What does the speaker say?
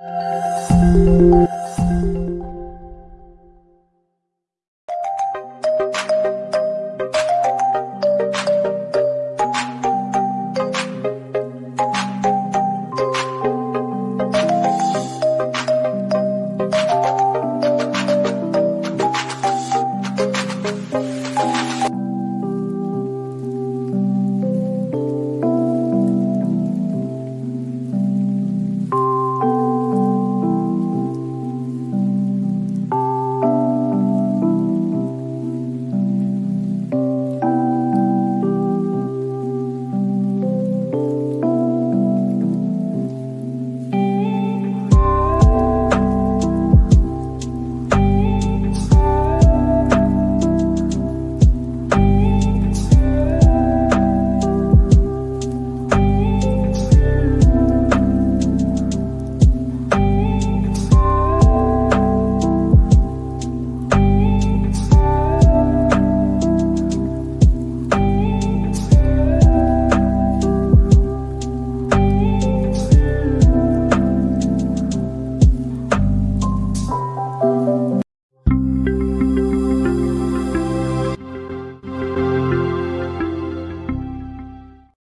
Música